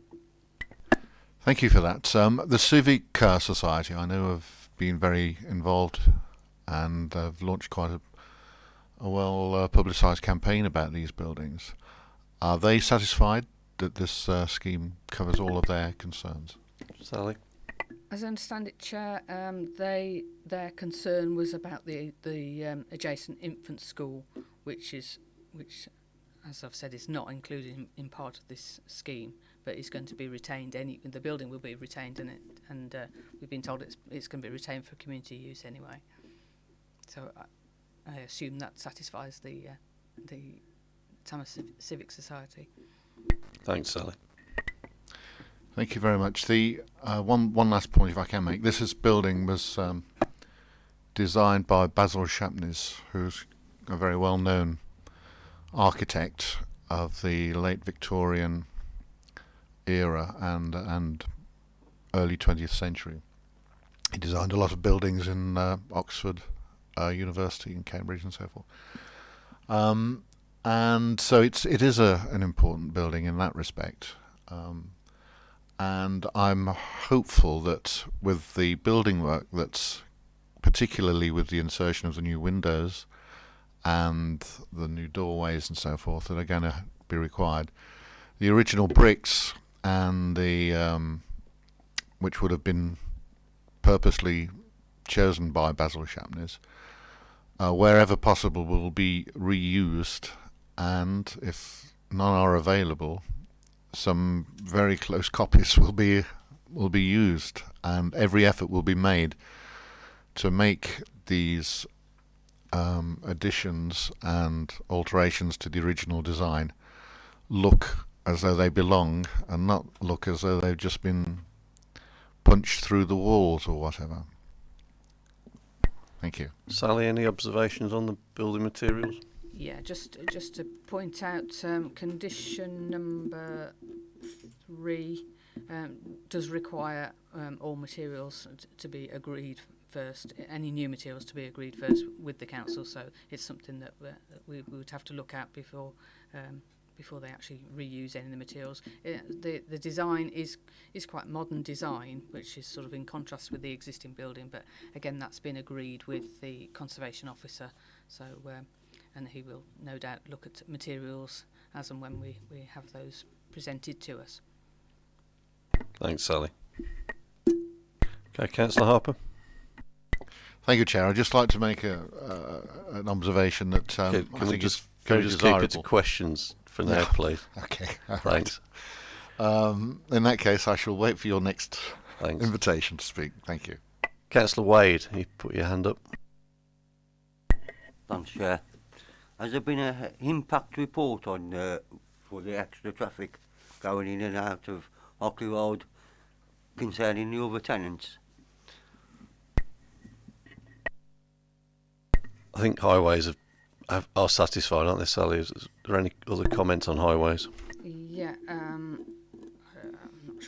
Thank you for that. Um, the Civic Car Society, I know, have been very involved and have launched quite a, a well uh, publicised campaign about these buildings. Are they satisfied that this uh, scheme covers all of their concerns? Sally? As I understand it, Chair, um, they their concern was about the the um, adjacent infant school, which is which, as I've said, is not included in, in part of this scheme, but is going to be retained. Any the building will be retained, and it and uh, we've been told it's it's going to be retained for community use anyway. So I, I assume that satisfies the uh, the Tamworth Civ- Civic Society. Thanks, Sally. Thank you very much. The uh, one one last point, if I can make, this is building was um, designed by Basil Champneys, who's a very well-known architect of the late Victorian era and and early 20th century. He designed a lot of buildings in uh, Oxford uh, University in Cambridge and so forth. Um, and so it's it is a an important building in that respect. Um, and I'm hopeful that with the building work that's particularly with the insertion of the new windows and the new doorways and so forth that are going to be required, the original bricks and the um, which would have been purposely chosen by Basil Champneys, uh, wherever possible, will be reused, and if none are available, some very close copies will be will be used, and every effort will be made to make these um, additions and alterations to the original design look as though they belong, and not look as though they've just been punched through the walls or whatever. Thank you. Sally, any observations on the building materials? Yeah, just just to point out, um, condition number three um, does require um, all materials to be agreed first. Any new materials to be agreed first with the council. So it's something that, that we, we would have to look at before um, before they actually reuse any of the materials. Uh, the the design is is quite modern design, which is sort of in contrast with the existing building. But again, that's been agreed with the conservation officer. So. And he will no doubt look at materials as and when we, we have those presented to us. Thanks, Sally. Okay, Councillor Harper. Thank you, Chair. I'd just like to make a, uh, an observation that um, Okay, I can we just, is can very we just keep it to questions for now, No. please? Okay, all right. Thanks. Um, in that case, I shall wait for your next Thanks. invitation to speak. Thank you. Councillor Wade, you put your hand up. Thanks, Chair. Has there been an impact report on uh, for the extra traffic going in and out of Hockley Road concerning the other tenants? I think highways have, have, are satisfied, aren't they, Sally? Is, is there any other comments on highways? Yeah, um, I'm not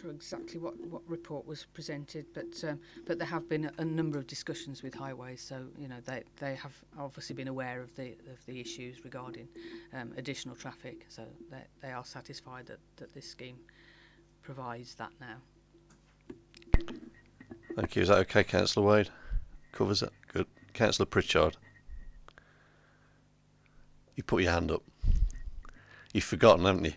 sure exactly what, what report was presented, but um, but there have been a, a number of discussions with highways, so you know they they have obviously been aware of the of the issues regarding um, additional traffic, so they they are satisfied that, that this scheme provides that now. Thank you. Is that okay, Councillor Wade? Covers it? Good. Councillor Pritchard. You put your hand up. You've forgotten, haven't you?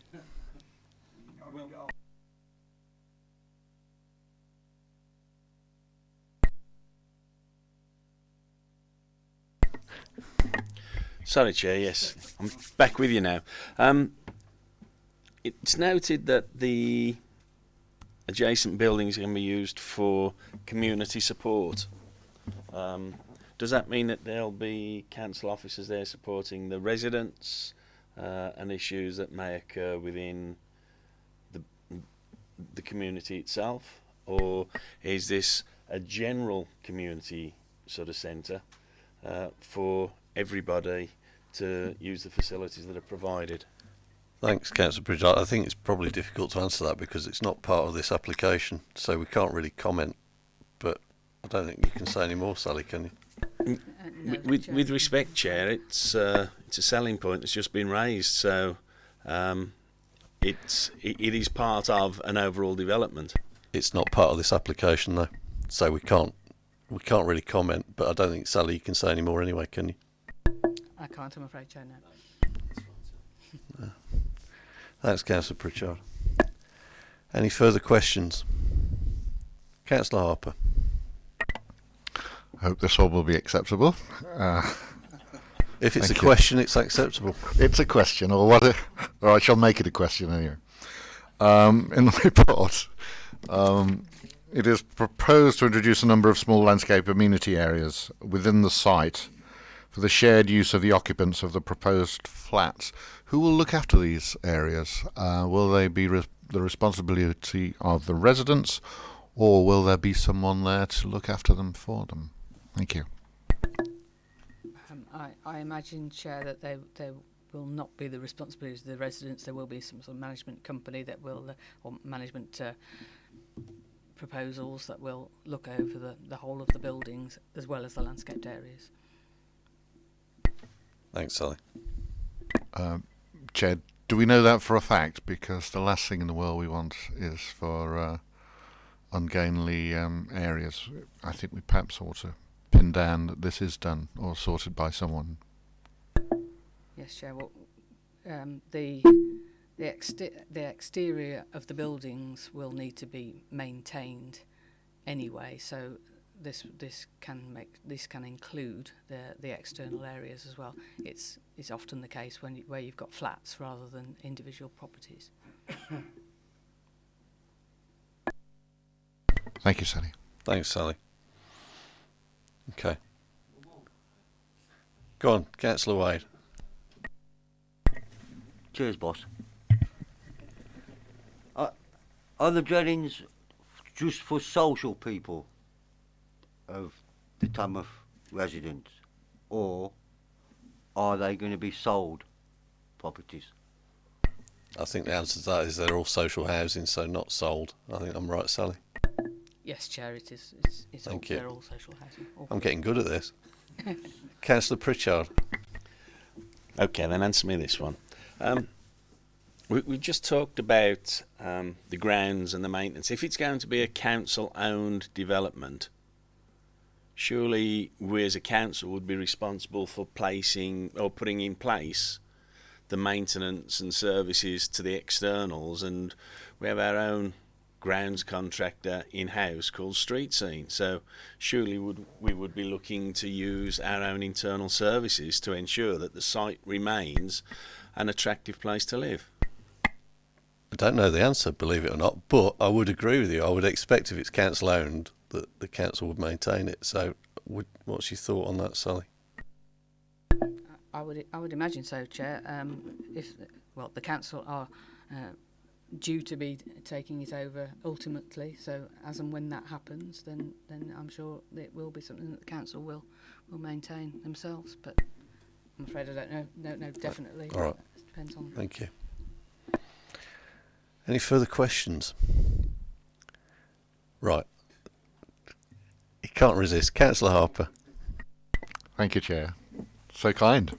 Sorry, Chair. Yes, I'm back with you now. Um, it's noted that the adjacent buildings are going to be used for community support. Um, does that mean that there'll be council officers there supporting the residents uh, and issues that may occur within the the community itself, or is this a general community sort of centre uh, for everybody to use the facilities that are provided? Thanks, Councillor Pritchard. I think it's probably difficult to answer that because it's not part of this application, so we can't really comment. But I don't think you can say any more, Sally, can you? Uh, no, With, with, with respect, Chair, it's uh, it's a selling point that's just been raised, so um, it's it, it is part of an overall development. It's not part of this application, though, so we can't we can't really comment. But I don't think Sally, you can say any more anyway, can you? I, I can't, I'm afraid, Chair, no. Thanks, Councillor Pritchard. Any further questions? Councillor Harper. I hope this all will be acceptable. Uh, If it's Thank a you. question, it's acceptable. it's a question, or what? A, or I shall make it a question anyway. Um, in the report, um, it is proposed to introduce a number of small landscape amenity areas within the site for the shared use of the occupants of the proposed flats. Who will look after these areas? Uh, will they be re- the responsibility of the residents, or will there be someone there to look after them for them? Thank you. Um, I, I imagine, Chair, that they, they will not be the responsibility of the residents. There will be some sort of management company that will, uh, or management uh, proposals that will look over the, the whole of the buildings as well as the landscaped areas. Thanks, Sally. Um, Chair, do we know that for a fact? Because the last thing in the world we want is for uh, ungainly um, areas. I think we perhaps ought to pin down that this is done or sorted by someone. Yes, Chair. Well, um, the the, exte- the exterior of the buildings will need to be maintained anyway. So this this can make this can include the the external areas as well. It's it's often the case when you, where you've got flats rather than individual properties. Thank you, Sally. Thanks, Sally. Okay. Go on, Councillor Wade. Cheers, boss. Are, are the dwellings just for social people of the Tamworth residents, or are they going to be sold properties? I think the answer to that is they're all social housing, so not sold. I think I'm right, Sally. Yes, Chair. It is. It's, it's all, Thank you. they're all social housing. All I'm getting good at this. Councillor Pritchard. Okay, then answer me this one. Um, we, we just talked about um, the grounds and the maintenance. If it's going to be a council-owned development, surely we as a council would be responsible for placing or putting in place the maintenance and services to the externals, and we have our own grounds contractor in-house called Street Scene. So surely would we would be looking to use our own internal services to ensure that the site remains an attractive place to live. I don't know the answer, believe it or not, but I would agree with you. I would expect if it's council owned that the council would maintain it. So, would, what's your thought on that, Sally? I would I would imagine so, Chair. Um, if well, the council are uh, due to be taking it over ultimately. So as and when that happens, then then I'm sure it will be something that the council will will maintain themselves. But I'm afraid I don't know. Don't know definitely. All right. It depends on. Thank you. Any further questions? Right. Can't resist. Councillor Harper. Thank you, Chair. So kind.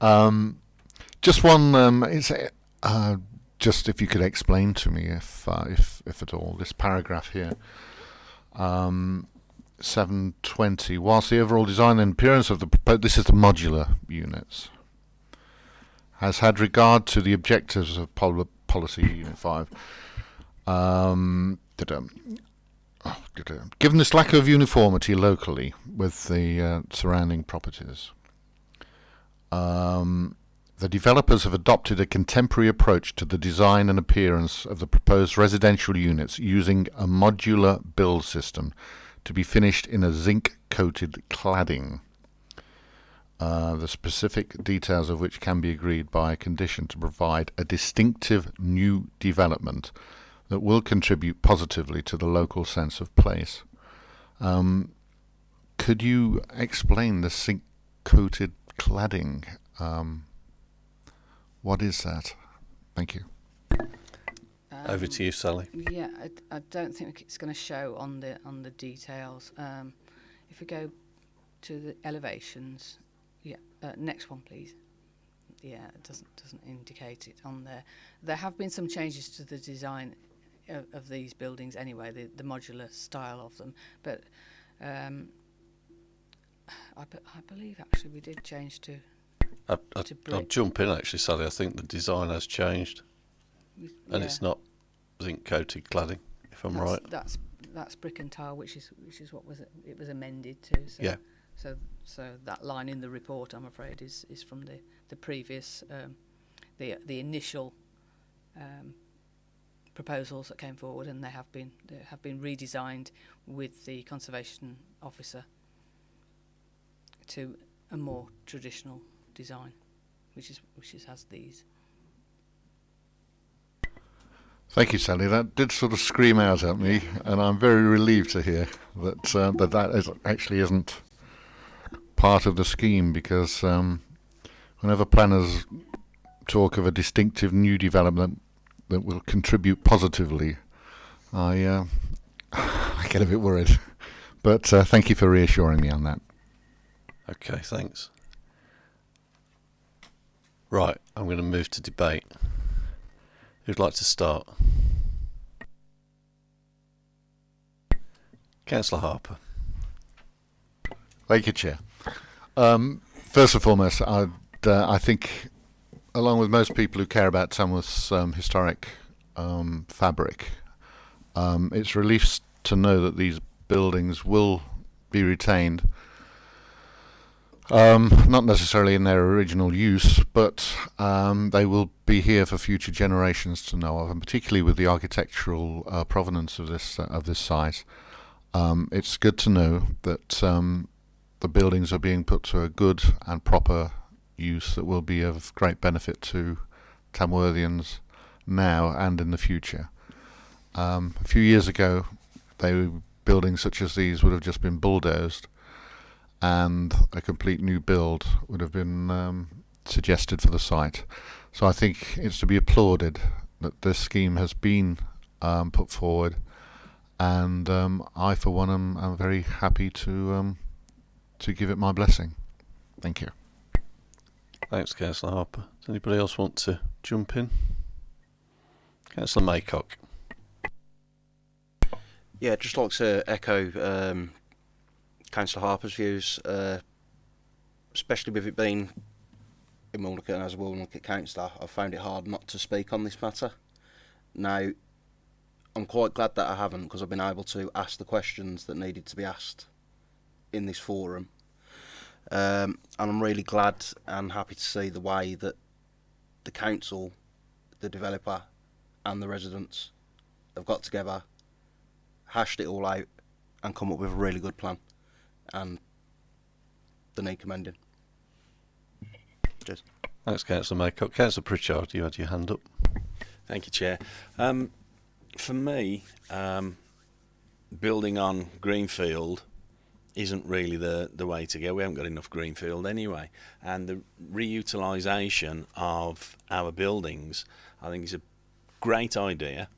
Um, just one. Um, is uh, just if you could explain to me, if uh, if if at all, this paragraph here. Um, 720. Whilst the overall design and appearance of the proposed, this is the modular units, has had regard to the objectives of pol- policy EN5. Um, da-dum. Da-dum. Given this lack of uniformity locally with the uh, surrounding properties, um, the developers have adopted a contemporary approach to the design and appearance of the proposed residential units using a modular build system to be finished in a zinc coated cladding. Uh, the specific details of which can be agreed by a condition to provide a distinctive new development that will contribute positively to the local sense of place. Um, could you explain the zinc coated cladding? Um, what is that? Thank you. Over to you, Sally. Yeah, I, I don't think it's going to show on the on the details. Um, if we go to the elevations, yeah, uh, next one, please. Yeah, it doesn't doesn't indicate it on there. There have been some changes to the design of, of these buildings anyway, the, the modular style of them. But um, I, be, I believe actually we did change to I, I, to I'll jump in actually, Sally. I think the design has changed, with- and it's not zinc coated cladding. If I'm that's, right. That's that's brick and tile, which is which is what was it, it was amended to. So, Yeah. So so that line in the report, I'm afraid, is is from the the previous um, the the initial um, proposals that came forward, and they have been they have been redesigned with the conservation officer to a more traditional design, which is which is has these. Thank you, Sally. That did sort of scream out at me, and I'm very relieved to hear that uh, that that is, actually isn't part of the scheme because um, whenever planners talk of a distinctive new development that will contribute positively, I uh, I get a bit worried. But uh, thank you for reassuring me on that. Okay, thanks. Right, I'm going to move to debate. Who'd like to start? Councillor Harper. Thank you, Chair. Um, first and foremost, I'd, uh, I think, along with most people who care about Tamworth's um, historic um, fabric, um, it's relief to know that these buildings will be retained. Um, not necessarily in their original use, but um, they will be here for future generations to know of, and particularly with the architectural uh, provenance of this uh, of this site. It's good to know that the buildings are being put to a good and proper use that will be of great benefit to Tamworthians now and in the future. Um, a few years ago, they buildings such as these would have just been bulldozed, and a complete new build would have been um, suggested for the site. So I think it's to be applauded that this scheme has been um, put forward, and um, I, for one, am, am very happy to um, to give it my blessing. Thank you. Thanks, Councillor Harper. Does anybody else want to jump in? Councillor Maycock. Yeah, just like to echo um, Councillor Harper's views, uh, especially with it being in and as a Wilnecote councillor, I found it hard not to speak on this matter. Now, I'm quite glad that I haven't because I've been able to ask the questions that needed to be asked in this forum. Um, and I'm really glad and happy to see the way that the council, the developer, and the residents have got together hashed it all out and come up with a really good plan and the need commending. Cheers. Thanks, Councillor Maycock. Councillor Pritchard, you had your hand up. Thank you, Chair. Um, for me, um, building on Greenfield isn't really the, the way to go. We haven't got enough Greenfield anyway. And the reutilisation of our buildings, I think, is a great idea.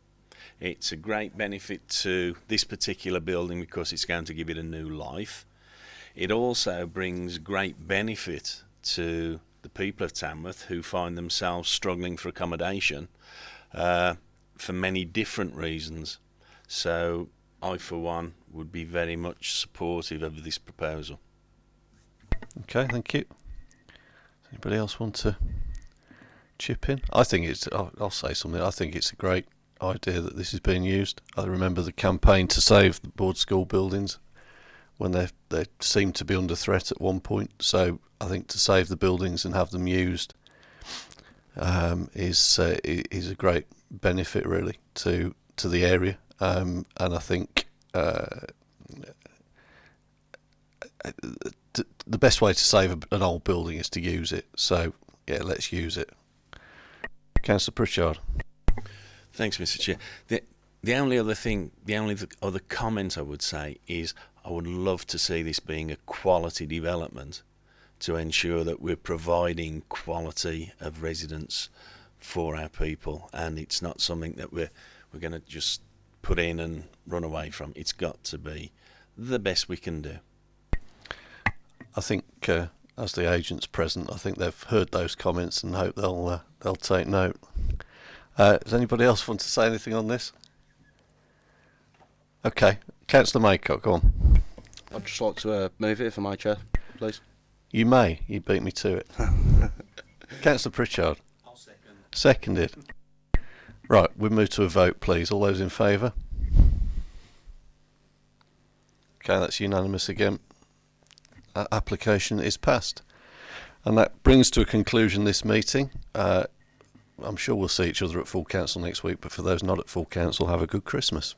It's a great benefit to this particular building because it's going to give it a new life. It also brings great benefit to the people of Tamworth who find themselves struggling for accommodation uh, for many different reasons. So I, for one, would be very much supportive of this proposal. Okay, thank you. Does anybody else want to chip in? I think it's. I'll, I'll say something. I think it's a great idea that this is being used. I remember the campaign to save the board school buildings when they they seemed to be under threat at one point. So I think to save the buildings and have them used um, is uh, is a great benefit really to to the area. Um, and I think. Uh, the best way to save an old building is to use it. So yeah, let's use it. Councillor Pritchard. Thanks, Mr. Chair. The, the only other thing, the only other comment I would say is I would love to see this being a quality development to ensure that we're providing quality of residence for our people and it's not something that we're we're going to just put in and run away from. It's got to be the best we can do. I think uh, as the agents present, I think they've heard those comments and hope they'll uh, they'll take note. Uh, does anybody else want to say anything on this? Okay, Councillor Maycock, go on. I'd just like to uh, move it for my chair, please. You may. You beat me to it. Councillor Pritchard. I'll second. Seconded. Right, we move to a vote, please. All those in favour? Okay, that's unanimous again. Application is passed. And that brings to a conclusion this meeting. Uh, I'm sure we'll see each other at full council next week, but for those not at full council, have a good Christmas.